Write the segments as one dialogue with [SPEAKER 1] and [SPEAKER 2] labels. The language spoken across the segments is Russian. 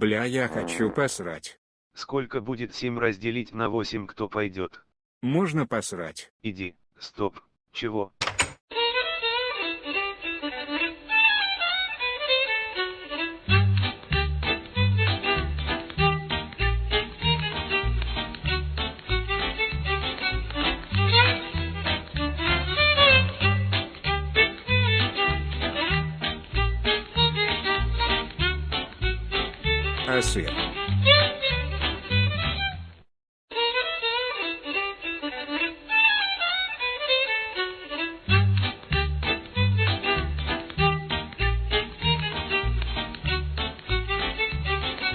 [SPEAKER 1] Бля, я хочу посрать.
[SPEAKER 2] Сколько будет 7 разделить на 8, кто пойдет?
[SPEAKER 1] Можно посрать.
[SPEAKER 2] Иди, стоп, чего?
[SPEAKER 1] А сыр?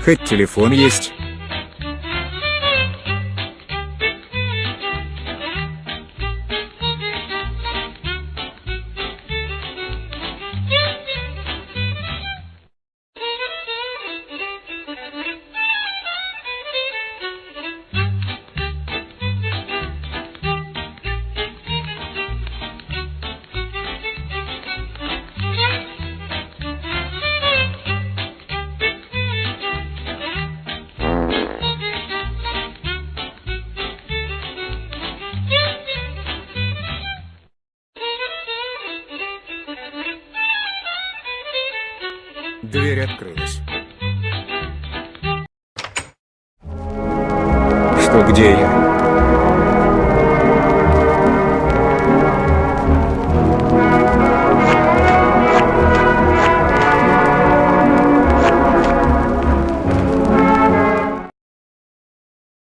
[SPEAKER 1] Хоть телефон есть. Дверь открылась. Что где я?